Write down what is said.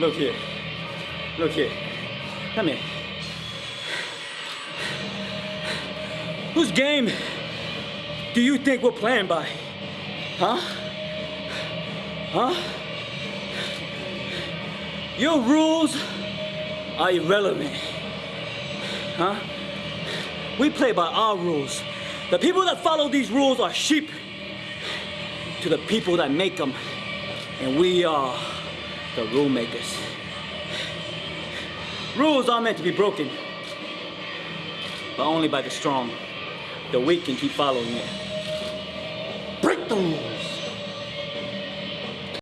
Look here. Look here. Come here. Whose game do you think we're playing by? Huh? Huh? Your rules are irrelevant. Huh? We play by our rules. The people that follow these rules are sheep to the people that make them. And we are the rule makers. Rules are meant to be broken, but only by the strong. The weak can keep following it. Break the rules.